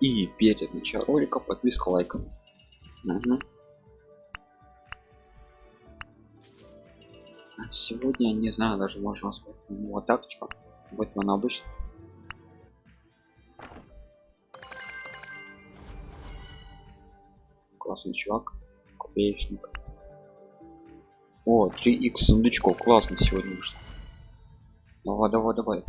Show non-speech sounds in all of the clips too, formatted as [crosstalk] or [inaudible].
И перед началом ролика подписка лайком. Угу. Сегодня не знаю, даже можно сказать, вот тактика. Вот она обычно. Классный чувак, копеечник. О, 3х сундучков, классно сегодня вышло. Давай, давай, давай.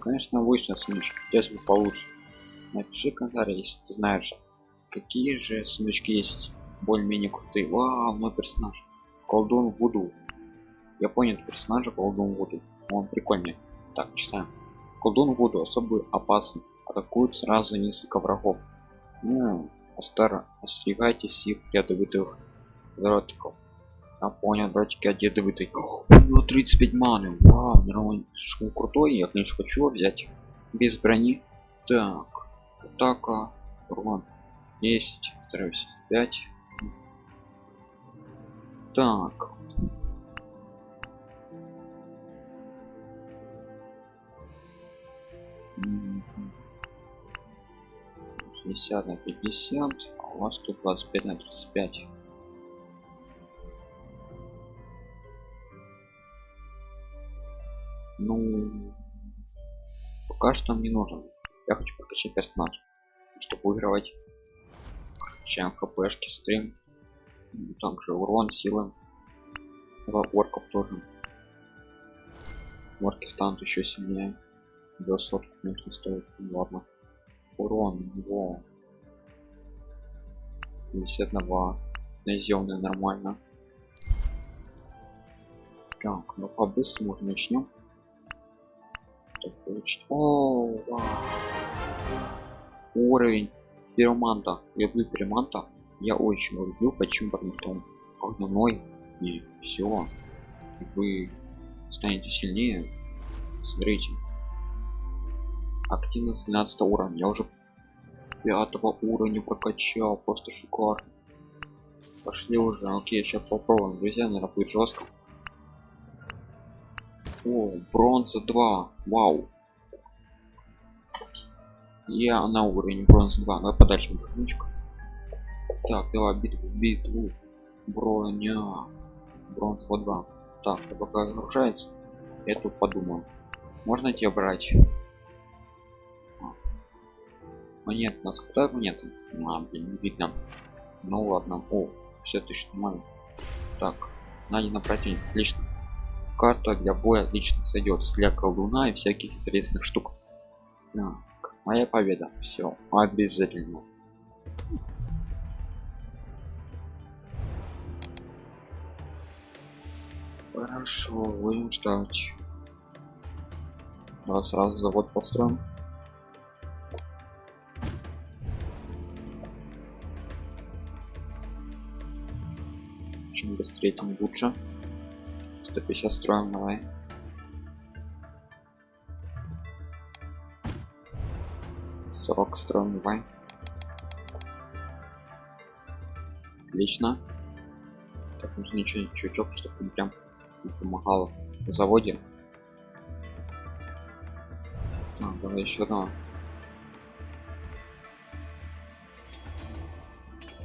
Конечно, вышли сундучки, сейчас бы получше. Напиши комментарий, если ты знаешь, какие же сундучки есть более-менее крутые. Вау, мой персонаж. Колдун Вуду. Я понял персонажа Колдун Вуду. Он прикольный. Так, читаем. Колдун Вуду особо опасен. Атакуют сразу несколько врагов. Ну, Астара, остерегайтесь их ядовитых дротиков. Я понял, дротики от ядовитой. У него 35 маны. Вау. Слишком крутой. Я, конечно, хочу взять. Без брони. Так. Атака. Урон. 10. Стараюсь. 5. Так. 50 на 50 а у вас тут 25 на 35 ну пока что мне нужен. Я хочу прокачать персонаж чтобы выигрывать. Чем хпшки стрим. Также урон силы. Орков тоже. Орки станут еще сильнее. До сотки конечно стоит. Ну, ладно. Урон его 50 на 2 наземный нормально. Так ну по быстрому уже начнем получить. О, вау. уровень пироманта. Люблю пироманта. Я очень его люблю почему? Потому что он огненной и все вы станете сильнее. Смотрите. Активность 12 уровня. Я уже пятого уровня прокачал. Просто шикарно. Пошли уже. Окей сейчас попробуем. Друзья наверное будет жестко о бронза 2 вау я на уровень бронза 2 давай подальше микрофончик так давай битву битву. Броня. Бронза 2 так пока загружается я тут подумал можно тебе брать? Монет нас хватает монет а, блин, не видно. Ну ладно. О все тысяч нормально так найдено противник отлично. Карта для боя отлично сойдет для колдуна и всяких интересных штук моя победа. Все обязательно. Хорошо будем ждать. Давай сразу завод построим. Чем быстрее тем лучше. 150 строим давай сорок строим давай отлично. Так нужно ничего чучок чтобы он прям не помогало в заводе. А, давай еще одного.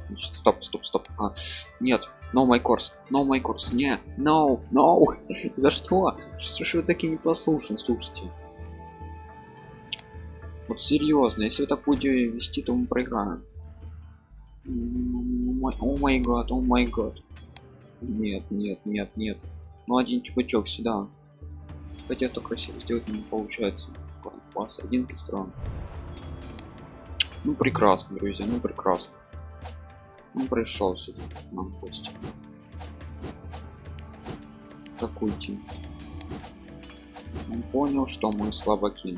Значит, стоп стоп стоп. А, нет no my course no my course не no no. [laughs] За что? Что ж вы такие непослушны слушайте вот серьезно если вы так будете вести то мы проиграем. О май гад о май гад. Нет нет нет нет. Ну один чувачок сюда. Хотя то красиво сделать не получается. Класс один строим ну прекрасно друзья ну прекрасно. Он пришел сюда нам пусть атакуйте он понял что мы слабаки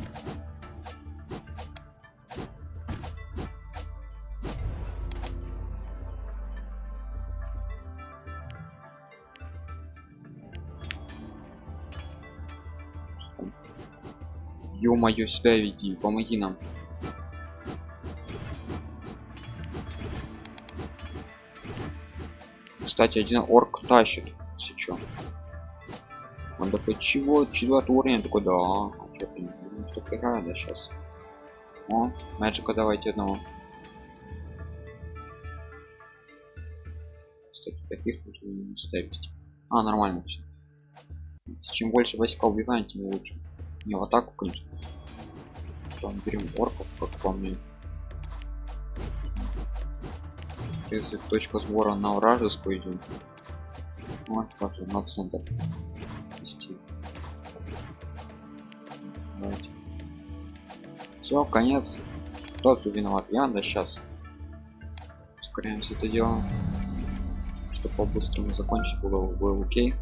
ё-моё сюда веди помоги нам кстати один орк тащит сейчас Он такой, чего? Четвертый уровень? Я такой, да. А что, ну, что играю, сейчас. О, Мэджика давайте одного. Кстати, таких нужно не ставить. А, нормально все. Чем больше войска убиваем, тем лучше. Не в атаку, конечно. Потом берем орков, как по мне. Если точка сбора на вражескую идем. Вот, также на центр. Вести. Все, конец. Кто тут виноват? Я, да сейчас. Ускоряемся это дело. Чтобы по-быстрому закончить было, было окей.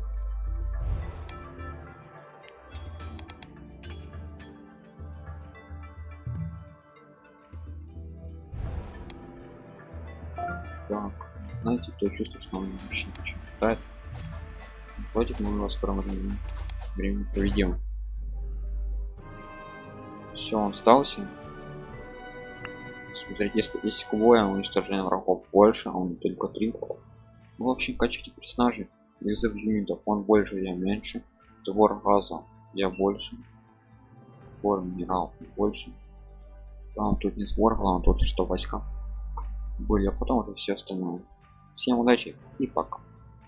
Так, знаете, то чувство, что он вообще ничего не хватает. Хватит, мы его скоро времени, времени проведем. Все, он сдался. Смотрите, если есть кубоя, уничтожение врагов больше, а он только три. Ну, в общем, качайте персонажей. Вызов юнитов, он больше, я меньше. Двор газа, я больше. Двор минерал, больше. Там тут не сбор, главное тут что войска были, а потом уже все остальное. Всем удачи и пока.